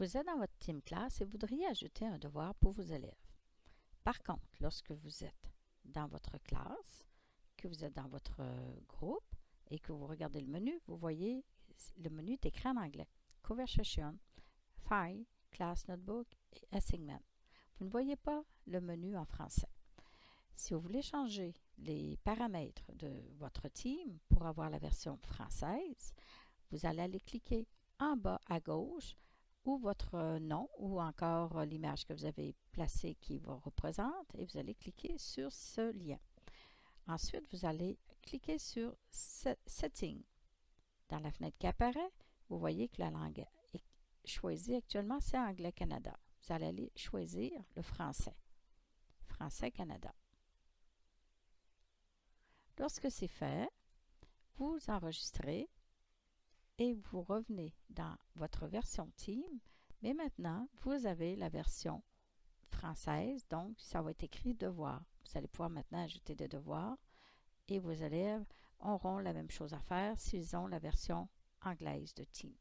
Vous êtes dans votre team classe et voudriez ajouter un devoir pour vos élèves. Par contre, lorsque vous êtes dans votre classe, que vous êtes dans votre groupe et que vous regardez le menu, vous voyez le menu est écrit en anglais. Conversation, File, Class Notebook et Assignment. Vous ne voyez pas le menu en français. Si vous voulez changer les paramètres de votre team pour avoir la version française, vous allez aller cliquer en bas à gauche votre nom ou encore l'image que vous avez placée qui vous représente et vous allez cliquer sur ce lien. Ensuite, vous allez cliquer sur Setting. Dans la fenêtre qui apparaît, vous voyez que la langue choisie actuellement, c'est Anglais Canada. Vous allez aller choisir le français. Français Canada. Lorsque c'est fait, vous enregistrez et vous revenez dans votre version Team, mais maintenant, vous avez la version française, donc ça va être écrit devoir. Vous allez pouvoir maintenant ajouter des devoirs et vos élèves auront la même chose à faire s'ils ont la version anglaise de Team.